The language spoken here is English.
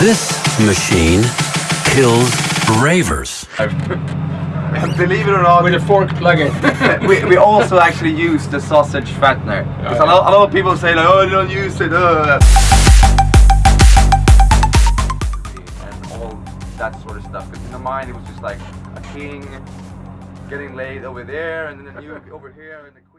This machine kills ravers. Believe it or not, With a fork plug-in. we, we also actually use the sausage fattener. Oh, because a, lot, a lot of people say like, oh, you don't use it. Uh. And all that sort of stuff. Because in the mind, it was just like a king getting laid over there, and then a new over here, and the queen.